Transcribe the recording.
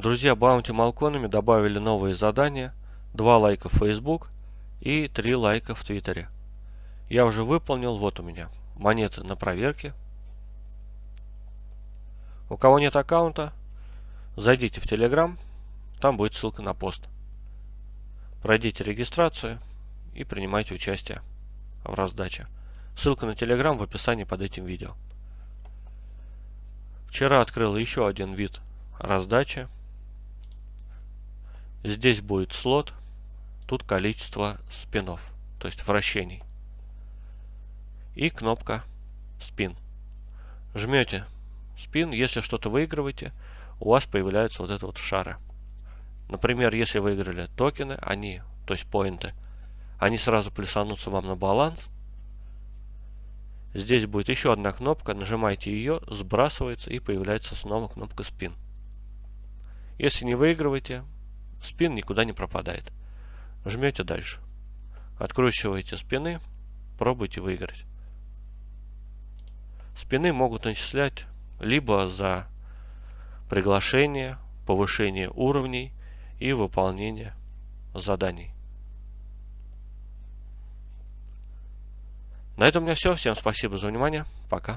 Друзья Баунти Малконами добавили новые задания. Два лайка в Facebook и три лайка в Твиттере. Я уже выполнил, вот у меня монеты на проверке. У кого нет аккаунта, зайдите в Telegram, там будет ссылка на пост. Пройдите регистрацию и принимайте участие в раздаче. Ссылка на Telegram в описании под этим видео. Вчера открыл еще один вид раздачи. Здесь будет слот, тут количество спинов, то есть вращений. И кнопка спин. Жмете спин, если что-то выигрываете, у вас появляются вот это вот шары. Например, если выиграли токены, они, то есть поинты, они сразу плюсанутся вам на баланс. Здесь будет еще одна кнопка, нажимаете ее, сбрасывается и появляется снова кнопка спин. Если не выигрываете, спин никуда не пропадает. Жмете дальше. Откручиваете спины, пробуйте выиграть. Спины могут начислять либо за приглашение, повышение уровней и выполнение заданий. На этом у меня все. Всем спасибо за внимание. Пока.